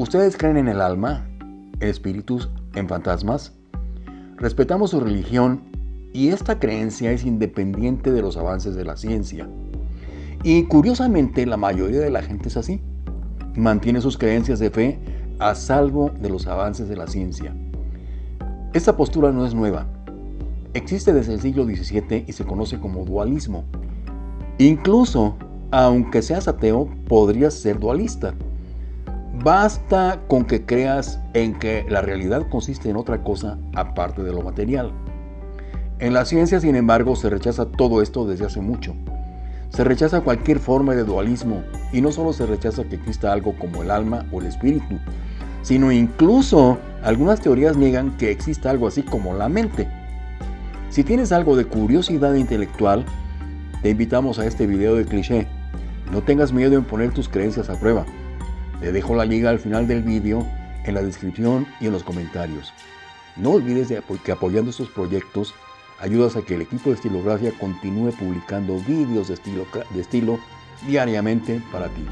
¿Ustedes creen en el alma, espíritus, en fantasmas? Respetamos su religión y esta creencia es independiente de los avances de la ciencia. Y curiosamente la mayoría de la gente es así. Mantiene sus creencias de fe a salvo de los avances de la ciencia. Esta postura no es nueva. Existe desde el siglo XVII y se conoce como dualismo. Incluso, aunque seas ateo, podrías ser dualista. Basta con que creas en que la realidad consiste en otra cosa aparte de lo material. En la ciencia, sin embargo, se rechaza todo esto desde hace mucho. Se rechaza cualquier forma de dualismo y no solo se rechaza que exista algo como el alma o el espíritu, sino incluso algunas teorías niegan que exista algo así como la mente. Si tienes algo de curiosidad intelectual, te invitamos a este video de cliché. No tengas miedo en poner tus creencias a prueba. Te dejo la liga al final del vídeo, en la descripción y en los comentarios. No olvides que apoyando estos proyectos ayudas a que el equipo de Estilografía continúe publicando vídeos de estilo, de estilo diariamente para ti.